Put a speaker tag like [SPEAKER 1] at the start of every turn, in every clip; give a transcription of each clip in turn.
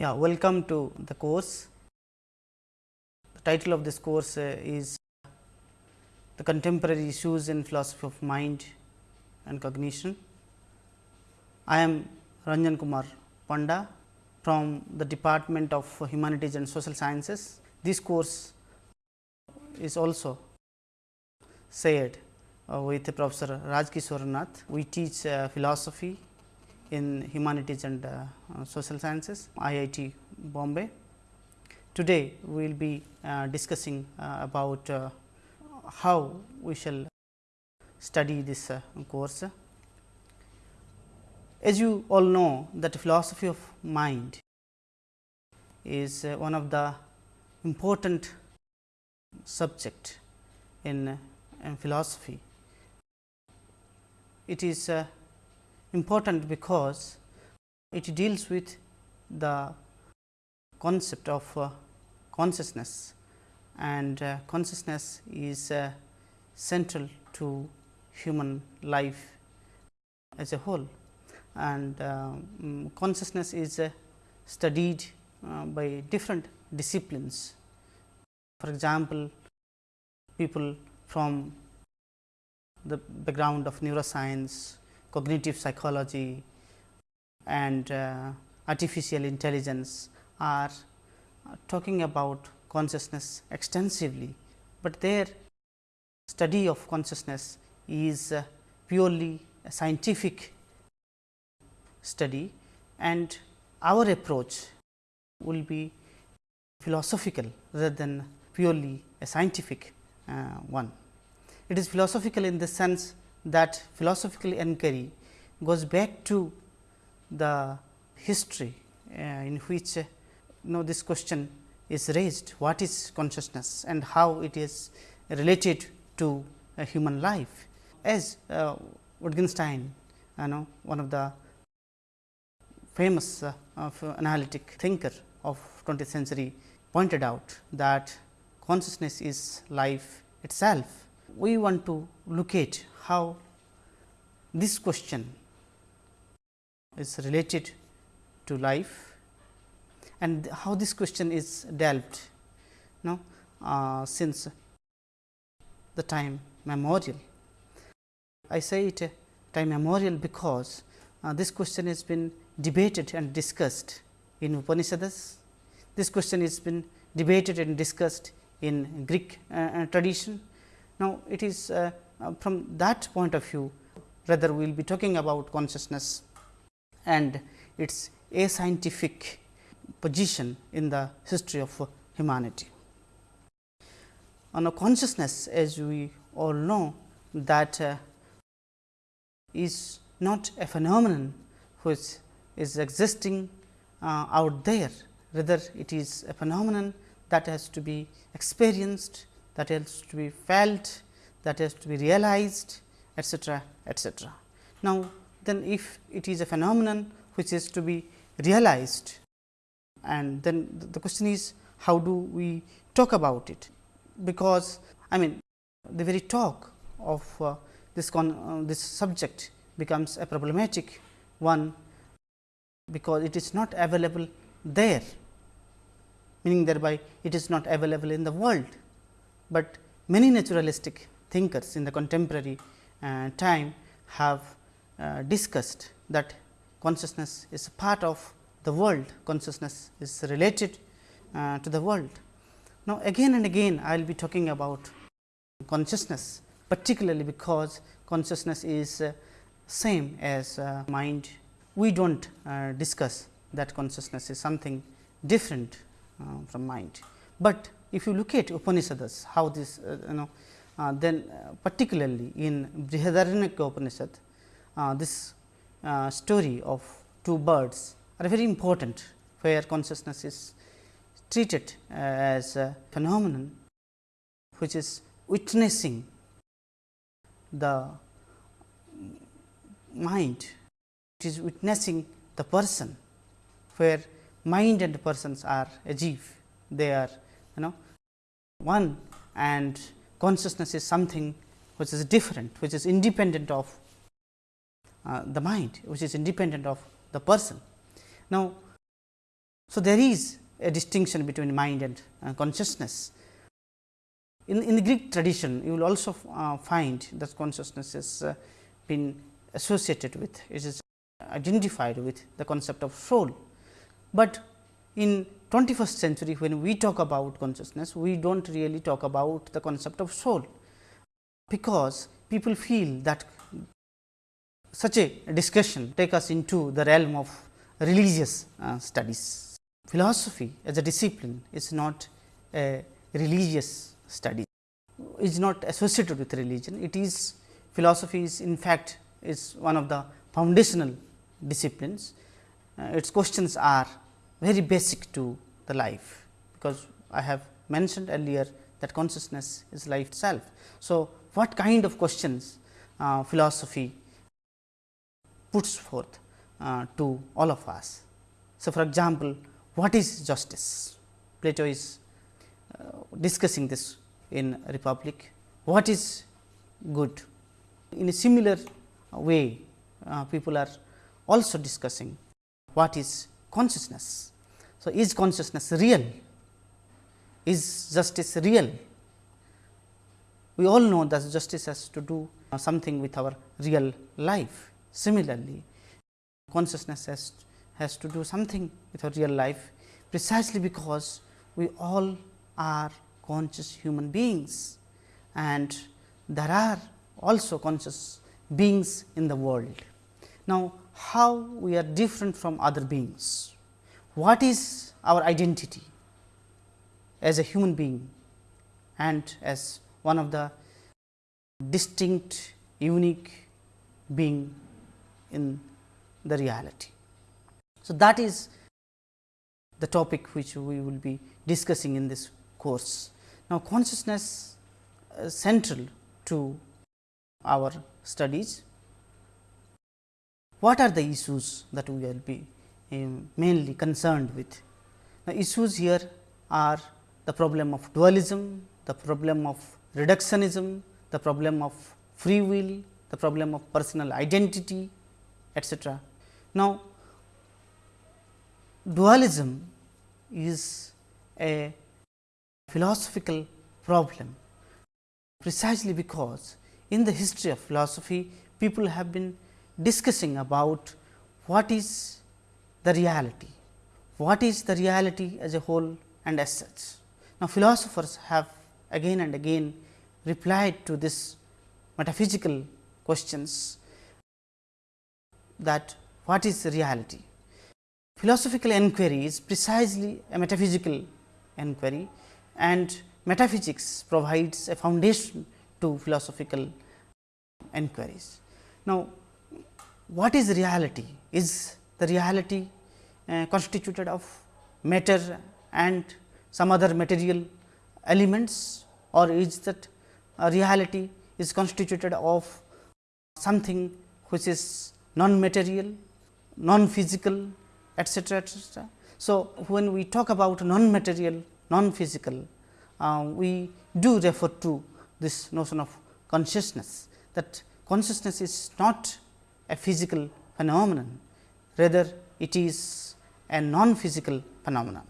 [SPEAKER 1] Yeah, welcome to the course. The title of this course uh, is the contemporary issues in philosophy of mind and cognition. I am Ranjan Kumar Panda from the Department of Humanities and Social Sciences. This course is also shared uh, with Professor Rajakishore Nath. We teach uh, philosophy in humanities and uh, social sciences IIT Bombay. Today, we will be uh, discussing uh, about uh, how we shall study this uh, course. As you all know that philosophy of mind is uh, one of the important subject in, in philosophy. It is uh, important because it deals with the concept of uh, consciousness and uh, consciousness is uh, central to human life as a whole and um, consciousness is uh, studied uh, by different disciplines. For example, people from the background of neuroscience, cognitive psychology and uh, artificial intelligence are uh, talking about consciousness extensively, but their study of consciousness is uh, purely a scientific study and our approach will be philosophical rather than purely a scientific uh, one. It is philosophical in the sense that philosophical inquiry goes back to the history uh, in which uh, you know this question is raised what is consciousness and how it is related to a human life. As uh, Wittgenstein you know one of the famous uh, of analytic thinker of 20th century pointed out that consciousness is life itself. We want to look at how this question is related to life and how this question is dealt no, uh, since the time memorial. I say it uh, time memorial because uh, this question has been debated and discussed in Upanishads. This question has been debated and discussed in Greek uh tradition. Now, it is uh, uh, from that point of view rather we will be talking about consciousness and its a scientific position in the history of humanity. On a consciousness as we all know that uh, is not a phenomenon which is existing uh, out there rather it is a phenomenon that has to be experienced that has to be felt that has to be realized etcetera etcetera. Now, then if it is a phenomenon which is to be realized and then the question is how do we talk about it, because I mean the very talk of uh, this con, uh, this subject becomes a problematic one, because it is not available there meaning thereby it is not available in the world, but many naturalistic thinkers in the contemporary uh, time have uh, discussed that consciousness is part of the world, consciousness is related uh, to the world. Now, again and again I will be talking about consciousness particularly because consciousness is uh, same as uh, mind. We do not uh, discuss that consciousness is something different from mind, but if you look at Upanishads how this you know uh, then uh, particularly in Brihadaranyaka Upanishad, uh, this story of two birds are very important, where consciousness is treated as a phenomenon which is witnessing the mind, it is witnessing the person, where mind and persons are a jiv, they are you know one and consciousness is something which is different, which is independent of uh, the mind, which is independent of the person. Now, So, there is a distinction between mind and uh, consciousness. In, in the Greek tradition, you will also uh, find that consciousness has uh, been associated with, it is identified with the concept of soul. But in 21st century, when we talk about consciousness, we do not really talk about the concept of soul, because people feel that such a discussion take us into the realm of religious uh, studies. Philosophy as a discipline is not a religious study, is not associated with religion. It is philosophy is in fact, is one of the foundational disciplines. Uh, its questions are very basic to the life, because I have mentioned earlier that consciousness is life itself. So, what kind of questions uh, philosophy puts forth uh, to all of us. So, for example, what is justice? Plato is uh, discussing this in Republic. What is good? In a similar way, uh, people are also discussing what is consciousness. So, is consciousness real? Is justice real? We all know that justice has to do something with our real life Similarly, consciousness has, has to do something with our real life precisely because we all are conscious human beings and there are also conscious beings in the world. Now, how we are different from other beings? What is our identity as a human being and as one of the distinct unique being in the reality. So, that is the topic which we will be discussing in this course. Now, consciousness is central to our studies. What are the issues that we will be um, mainly concerned with? The issues here are the problem of dualism, the problem of reductionism, the problem of free will, the problem of personal identity, etc. Now, dualism is a philosophical problem precisely because in the history of philosophy people have been discussing about what is the reality, what is the reality as a whole and as such. Now, philosophers have again and again replied to this metaphysical questions that what is reality. Philosophical enquiry is precisely a metaphysical enquiry and metaphysics provides a foundation to philosophical enquiries. Now, what is reality? Is the reality uh, constituted of matter and some other material elements or is that reality is constituted of something which is non-material, non-physical etcetera, etcetera. So, when we talk about non-material, non-physical, uh, we do refer to this notion of consciousness that consciousness is not a physical phenomenon, rather it is a non-physical phenomenon.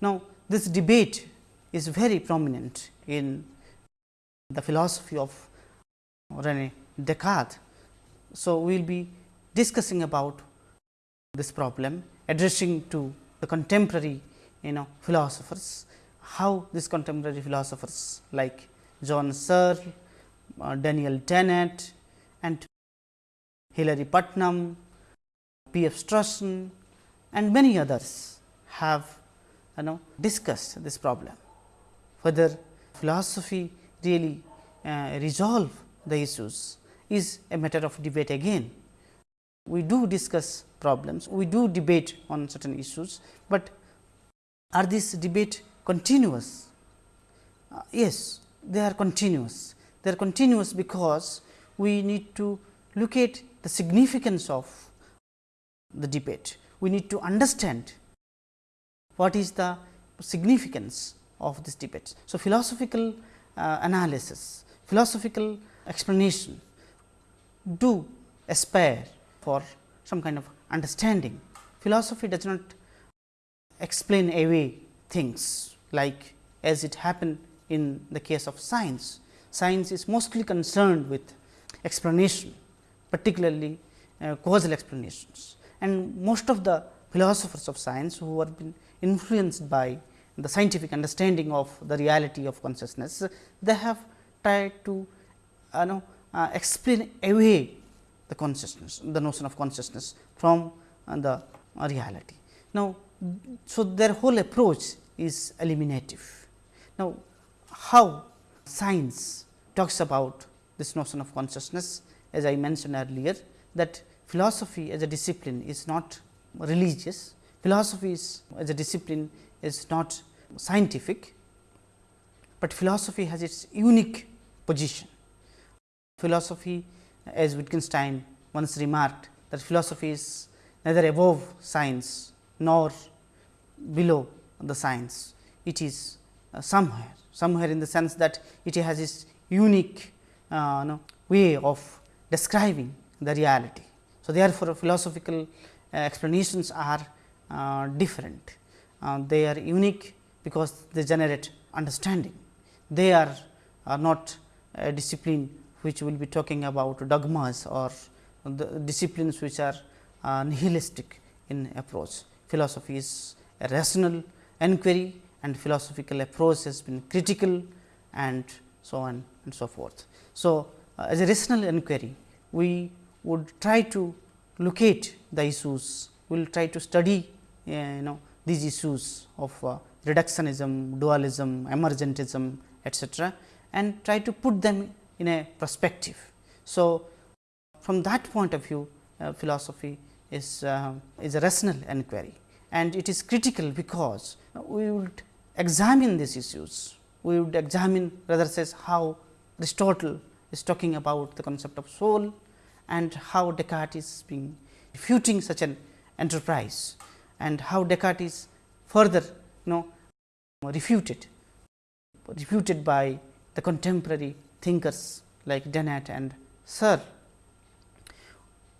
[SPEAKER 1] Now, this debate is very prominent in the philosophy of Rene Descartes. So, we will be discussing about this problem addressing to the contemporary you know philosophers, how these contemporary philosophers like John Searle, uh, Daniel Dennett and Hilary Putnam, P. F. Strawson and many others have you know discussed this problem, whether philosophy really uh, resolve the issues is a matter of debate again we do discuss problems, we do debate on certain issues, but are this debate continuous? Uh, yes, they are continuous. They are continuous because we need to look at the significance of the debate. We need to understand what is the significance of this debate. So, philosophical uh, analysis, philosophical explanation do aspire for some kind of understanding. Philosophy does not explain away things like as it happened in the case of science. Science is mostly concerned with explanation particularly uh, causal explanations and most of the philosophers of science who have been influenced by the scientific understanding of the reality of consciousness, they have tried to uh, know, uh, explain away the consciousness, the notion of consciousness from uh, the reality. Now, so their whole approach is eliminative. Now, how science talks about this notion of consciousness as I mentioned earlier that philosophy as a discipline is not religious, philosophy is as a discipline is not scientific, but philosophy has its unique position. Philosophy as Wittgenstein once remarked that philosophy is neither above science nor below the science. It is uh, somewhere, somewhere in the sense that it has its unique uh, way of describing the reality. So, therefore, philosophical uh, explanations are uh, different. Uh, they are unique because they generate understanding. They are, not a discipline which will be talking about dogmas or the disciplines which are uh, nihilistic in approach. Philosophy is a rational enquiry and philosophical approach has been critical and so on and so forth. So, as a rational enquiry, we would try to locate the issues, we will try to study uh, you know these issues of uh, reductionism, dualism, emergentism etcetera and try to put them in a perspective. So, from that point of view uh, philosophy is, uh, is a rational enquiry and it is critical because we would examine these issues. We would examine rather says how Aristotle is talking about the concept of soul and how Descartes is being refuting such an enterprise and how Descartes is further you know refuted refuted by the contemporary thinkers like Dennett and Searle.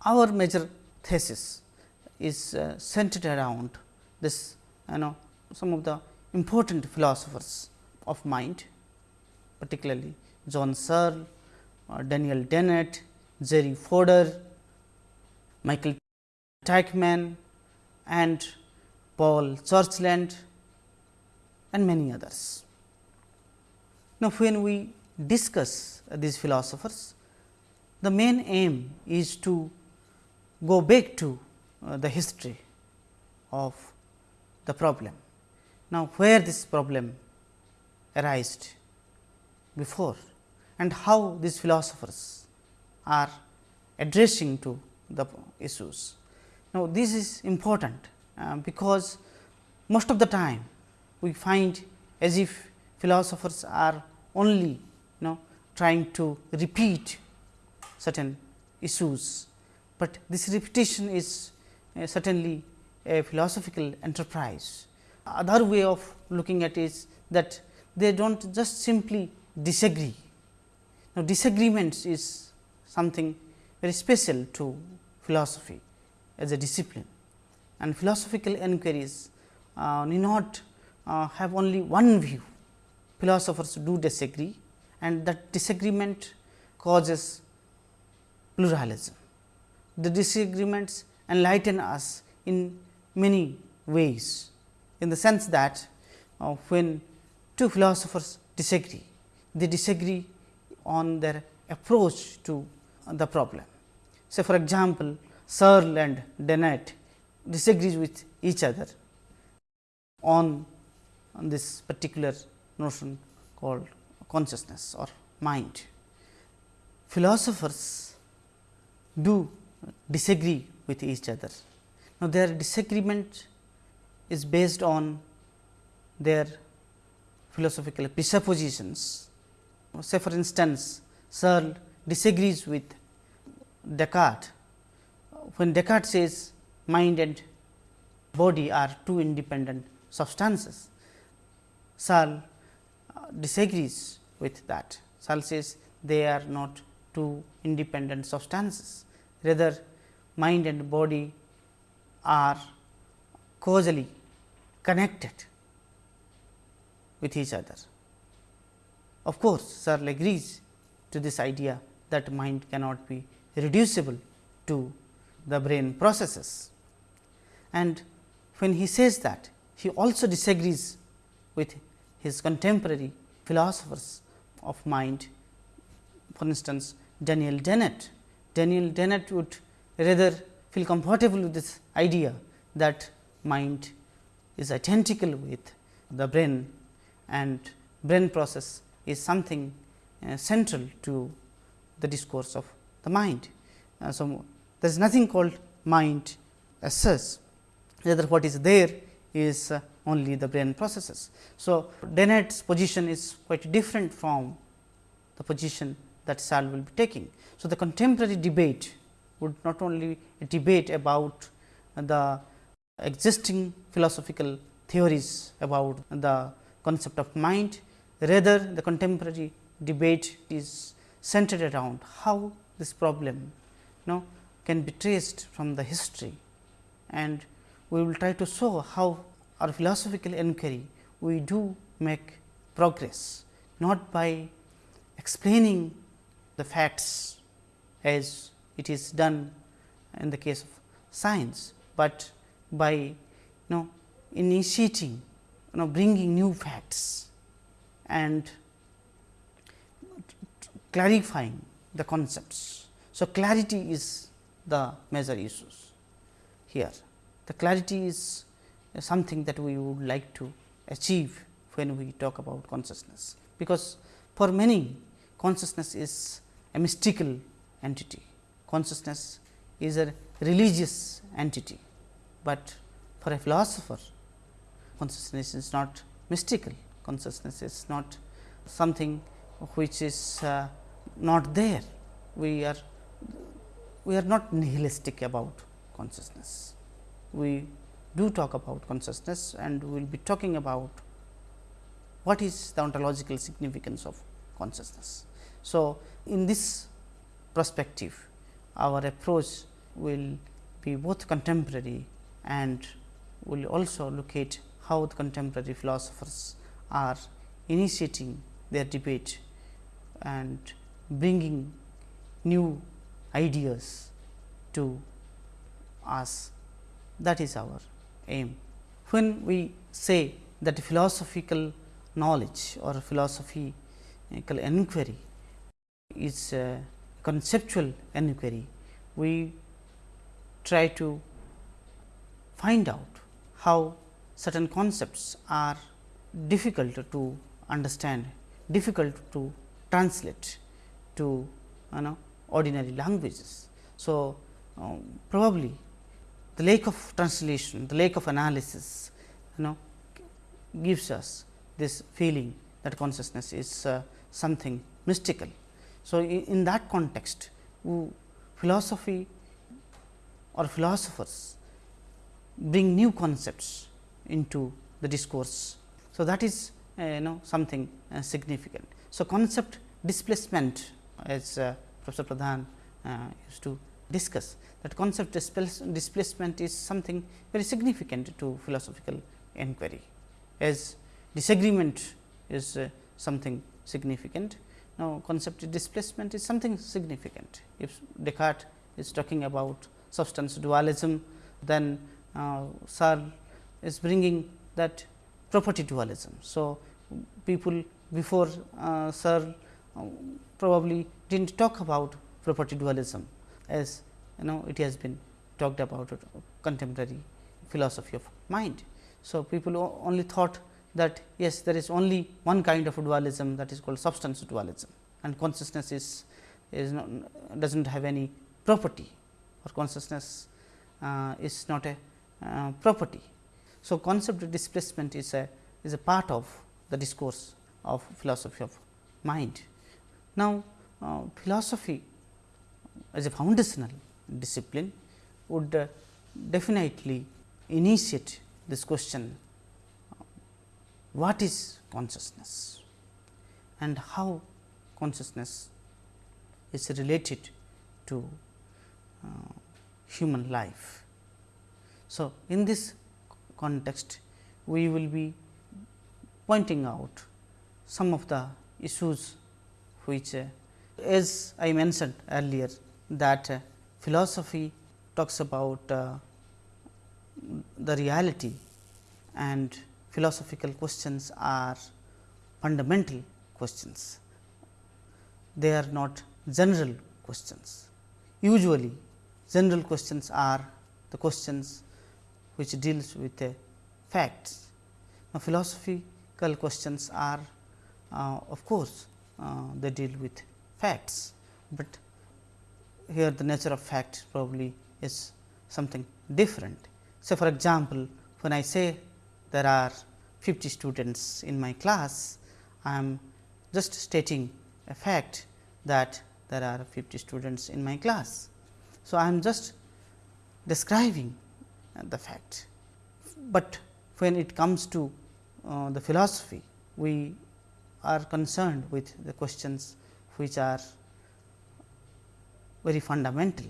[SPEAKER 1] Our major thesis is uh, centered around this you know some of the important philosophers of mind particularly John Searle, Daniel Dennett, Jerry Fodor, Michael Teichmann and Paul Churchland and many others. Now, when we discuss these philosophers, the main aim is to go back to uh, the history of the problem. Now, where this problem arised before and how these philosophers are addressing to the issues. Now, this is important uh, because most of the time we find as if philosophers are only you know trying to repeat certain issues, but this repetition is uh, certainly a philosophical enterprise. Other way of looking at is that they do not just simply disagree. Now, disagreements is something very special to philosophy as a discipline and philosophical inquiries uh, need not uh, have only one view. Philosophers do disagree and that disagreement causes pluralism. The disagreements enlighten us in many ways in the sense that uh, when two philosophers disagree, they disagree on their approach to the problem. So, for example, Searle and Dennett disagrees with each other on, on this particular notion called consciousness or mind. Philosophers do disagree with each other. Now, their disagreement is based on their philosophical presuppositions. Say for instance, Searle disagrees with Descartes when Descartes says mind and body are two independent substances. Searle disagrees with that. Searle says they are not two independent substances, rather mind and body are causally connected with each other. Of course, Searle agrees to this idea that mind cannot be reducible to the brain processes. And when he says that, he also disagrees with his contemporary philosophers of mind. For instance, Daniel Dennett. Daniel Dennett would rather feel comfortable with this idea that mind is identical with the brain and brain process is something uh, central to the discourse of the mind. Uh, so, there is nothing called mind as such, rather what is there is uh, only the brain processes. So, Dennett's position is quite different from the position that Searle will be taking. So, the contemporary debate would not only debate about the existing philosophical theories about the concept of mind, rather the contemporary debate is centered around how this problem you know, can be traced from the history. And we will try to show how our philosophical inquiry we do make progress not by explaining the facts as it is done in the case of science, but by you know initiating you know bringing new facts and clarifying the concepts. So, clarity is the major issues here. The clarity is something that we would like to achieve when we talk about consciousness, because for many consciousness is a mystical entity, consciousness is a religious entity, but for a philosopher consciousness is not mystical, consciousness is not something which is uh, not there. We are we are not nihilistic about consciousness. We do talk about consciousness and we will be talking about what is the ontological significance of consciousness. So, in this perspective our approach will be both contemporary and will also look at how the contemporary philosophers are initiating their debate and bringing new ideas to us that is our aim. When we say that philosophical knowledge or philosophical inquiry is a conceptual inquiry, we try to find out how certain concepts are difficult to understand, difficult to translate to you know ordinary languages. So, um, probably the lack of translation, the lack of analysis you know gives us this feeling that consciousness is uh, something mystical. So, in, that context philosophy or philosophers bring new concepts into the discourse. So, that is uh, you know something uh, significant. So, concept displacement as uh, Professor Pradhan uh, used to discuss that concept displacement is something very significant to philosophical inquiry as disagreement is uh, something significant. Now, concept displacement is something significant. If Descartes is talking about substance dualism, then uh, Searle is bringing that property dualism. So, people before uh, Searle uh, probably did not talk about property dualism as you know it has been talked about contemporary philosophy of mind. So, people only thought that yes there is only one kind of dualism that is called substance dualism and consciousness is is not does not have any property or consciousness uh, is not a uh, property. So, concept of displacement is a is a part of the discourse of philosophy of mind. Now, uh, philosophy as a foundational discipline would uh, definitely initiate this question what is consciousness and how consciousness is related to uh, human life. So, in this context we will be pointing out some of the issues which uh, as I mentioned earlier that uh, philosophy talks about uh, the reality and philosophical questions are fundamental questions. They are not general questions. Usually general questions are the questions which deals with facts. Now, philosophical questions are uh, of course, uh, they deal with facts, but here the nature of fact probably is something different. So, for example, when I say there are 50 students in my class, I am just stating a fact that there are 50 students in my class. So, I am just describing the fact, but when it comes to uh, the philosophy, we are concerned with the questions which are very fundamental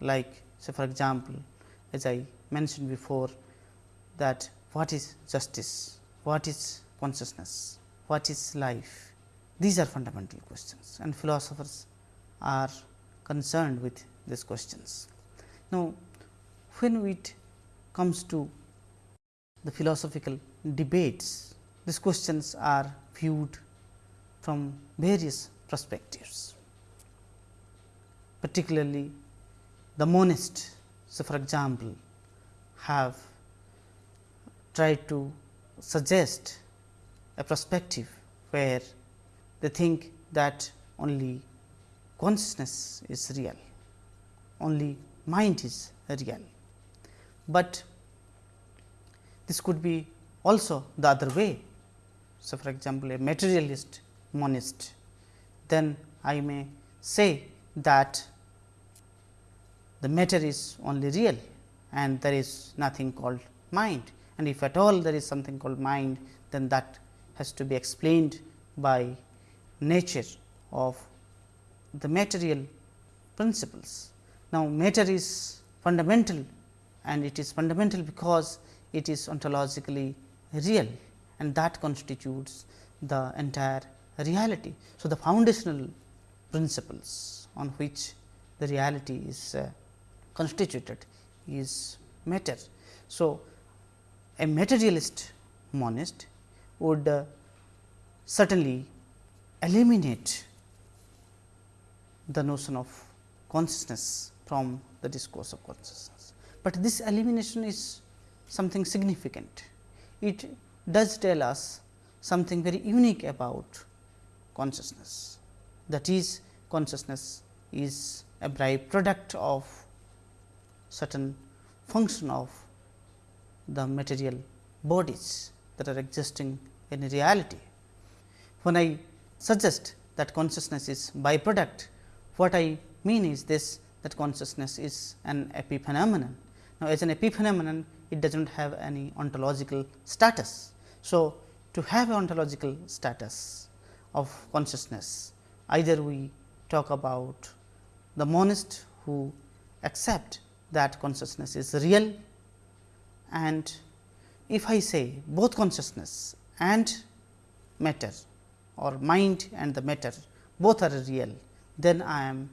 [SPEAKER 1] like say for example, as I mentioned before that what is justice, what is consciousness, what is life. These are fundamental questions and philosophers are concerned with these questions. Now, when it comes to the philosophical debates, these questions are viewed from various perspectives, particularly the monists. So, for example, have tried to suggest a perspective where they think that only consciousness is real, only mind is real, but this could be also the other way so, for example, a materialist monist, then I may say that the matter is only real and there is nothing called mind and if at all there is something called mind then that has to be explained by nature of the material principles. Now, matter is fundamental and it is fundamental because it is ontologically real and that constitutes the entire reality. So, the foundational principles on which the reality is uh, constituted is matter. So, a materialist monist would uh, certainly eliminate the notion of consciousness from the discourse of consciousness, but this elimination is something significant. It does tell us something very unique about consciousness. That is consciousness is a byproduct of certain function of the material bodies that are existing in reality. When I suggest that consciousness is byproduct, what I mean is this that consciousness is an epiphenomenon. Now, as an epiphenomenon, it does not have any ontological status. So, to have ontological status of consciousness, either we talk about the monist who accept that consciousness is real and if I say both consciousness and matter or mind and the matter both are real, then I am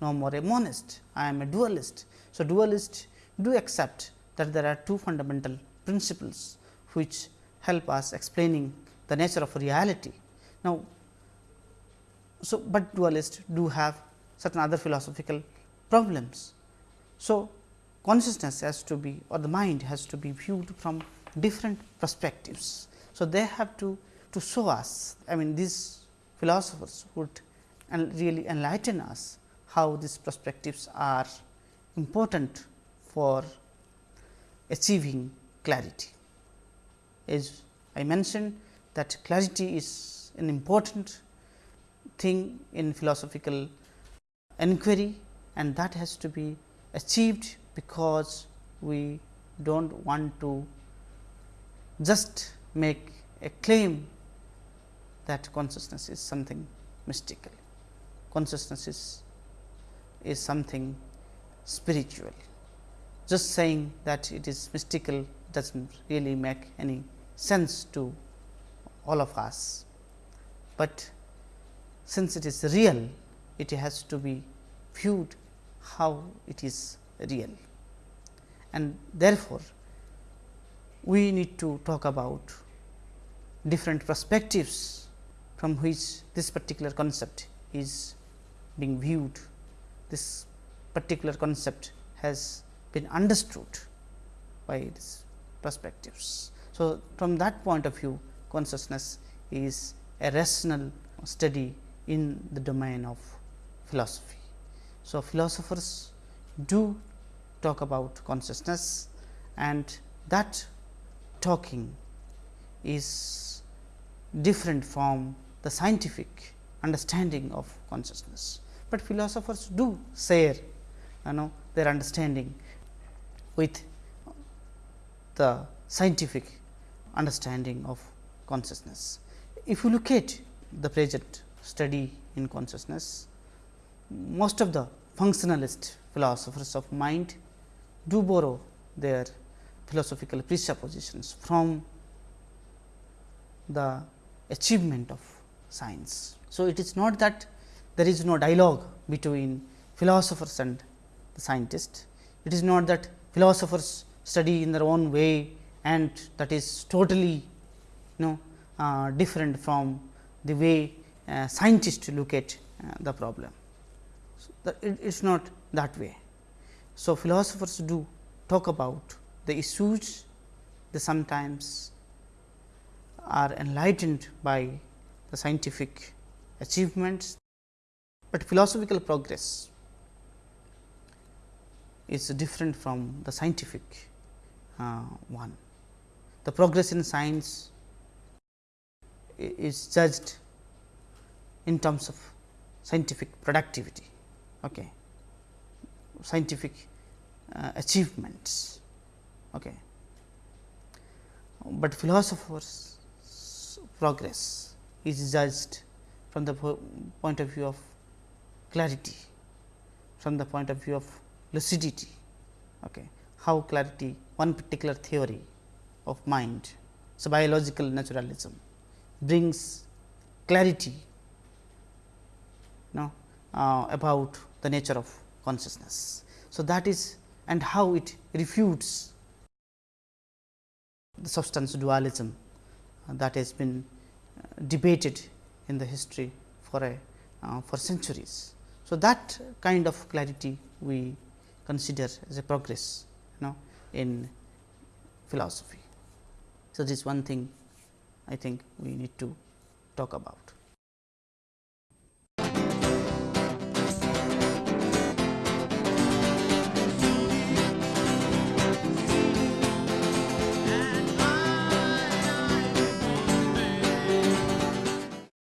[SPEAKER 1] no more a monist, I am a dualist. So, dualist do accept that there are two fundamental principles which help us explaining the nature of reality. Now, so but dualists do have certain other philosophical problems. So, consciousness has to be or the mind has to be viewed from different perspectives. So, they have to to show us I mean these philosophers would and really enlighten us how these perspectives are important for achieving clarity. As I mentioned that clarity is an important thing in philosophical inquiry and that has to be achieved because we do not want to just make a claim that consciousness is something mystical. Consciousness is, is something spiritual just saying that it is mystical does not really make any sense to all of us, but since it is real it has to be viewed how it is real and therefore, we need to talk about different perspectives from which this particular concept is being viewed. This particular concept has been understood by these perspectives. So, from that point of view consciousness is a rational study in the domain of philosophy. So, philosophers do talk about consciousness and that talking is different from the scientific understanding of consciousness, but philosophers do share you know their understanding with the scientific understanding of consciousness. If you look at the present study in consciousness, most of the functionalist philosophers of mind do borrow their philosophical presuppositions from the achievement of science. So, it is not that there is no dialogue between philosophers and the scientist. It is not that philosophers study in their own way and that is totally you know uh, different from the way uh, scientists look at uh, the problem. So, it is not that way. So, philosophers do talk about the issues they sometimes are enlightened by the scientific achievements, but philosophical progress is different from the scientific uh, one. The progress in science is judged in terms of scientific productivity, okay. scientific uh, achievements. Okay. But philosophers progress is judged from the point of view of clarity, from the point of view of lucidity, okay. how clarity one particular theory of mind. So, biological naturalism brings clarity you know, uh, about the nature of consciousness. So, that is and how it refutes the substance dualism that has been uh, debated in the history for a uh, for centuries. So, that kind of clarity we consider as a progress you know in philosophy. So, this one thing I think we need to talk about.